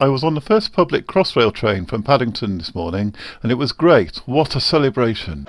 I was on the first public Crossrail train from Paddington this morning and it was great. What a celebration.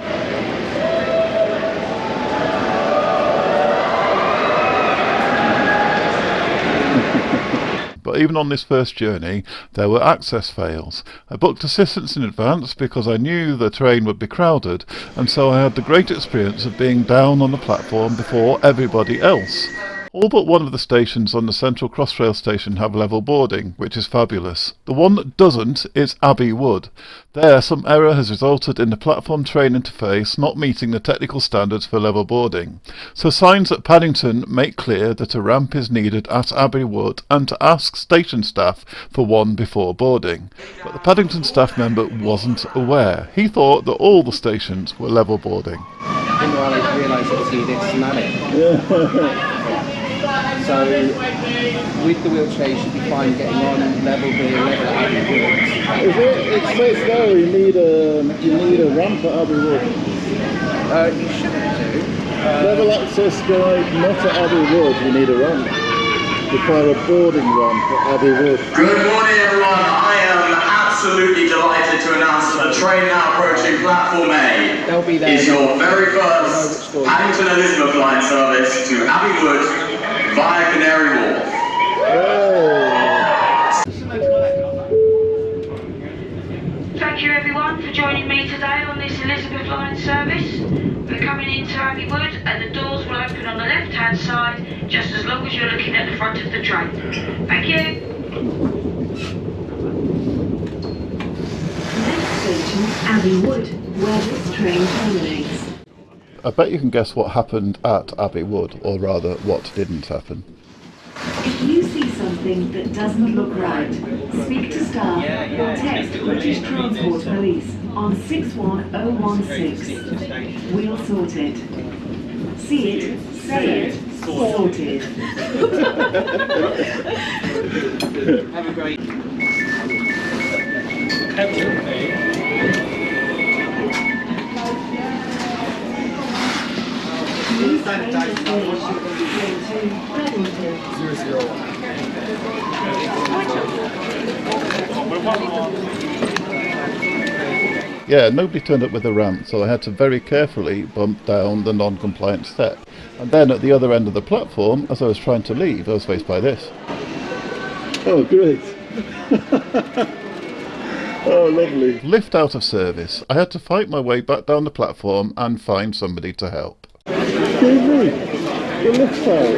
but even on this first journey there were access fails. I booked assistance in advance because I knew the train would be crowded and so I had the great experience of being down on the platform before everybody else. All but one of the stations on the Central Crossrail station have level boarding, which is fabulous. The one that doesn't is Abbey Wood. There, some error has resulted in the platform train interface not meeting the technical standards for level boarding. So signs at Paddington make clear that a ramp is needed at Abbey Wood and to ask station staff for one before boarding. But the Paddington staff member wasn't aware. He thought that all the stations were level boarding. I didn't realise So with the wheelchair you should be fine getting on level B, level Abbey Wood. Is it, it says there you need a, you need a ramp at Abbey Wood. Uh, you shouldn't do. Uh, level access guide, not at Abbey Wood, you need a ramp. Require a boarding ramp at Abbey Wood. Good morning everyone, I am absolutely delighted to announce that the train now approaching platform A They'll be there. is your very first Paddington Elizabeth line service to Abbey Wood via Canary Wharf. Thank you everyone for joining me today on this Elizabeth line service. We're coming into Abbey Wood and the doors will open on the left hand side just as long as you're looking at the front of the train. Thank you. Next station, Abbey Wood, where this train terminates. I bet you can guess what happened at Abbey Wood, or rather, what didn't happen. If you see something that doesn't look right, speak to staff or text British Transport Police on 61016. We'll sort it. See it, say it, sorted. Have a great... Yeah, nobody turned up with a ramp, so I had to very carefully bump down the non-compliant step. And then at the other end of the platform, as I was trying to leave, I was faced by this. Oh, great. oh, lovely. Lift out of service. I had to fight my way back down the platform and find somebody to help. Excuse me, the lift's out.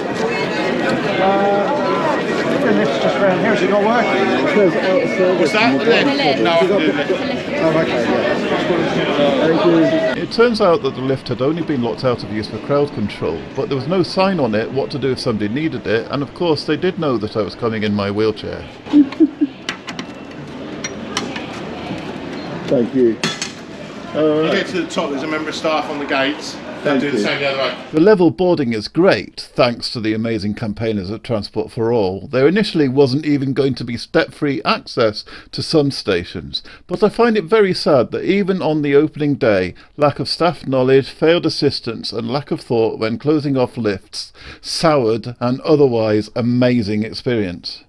Uh, the lift's just around here, is it not working? It says out. Was that the lift? No, I can do the lift. Oh, okay. Thank you. It turns out that the lift had only been locked out of use for crowd control, but there was no sign on it what to do if somebody needed it, and of course they did know that I was coming in my wheelchair. Thank you. You get to the top, there's a member of staff on the gates. Do the same the other way. The level boarding is great, thanks to the amazing campaigners at Transport for All. There initially wasn't even going to be step-free access to some stations, but I find it very sad that even on the opening day, lack of staff knowledge, failed assistance and lack of thought when closing off lifts soured an otherwise amazing experience.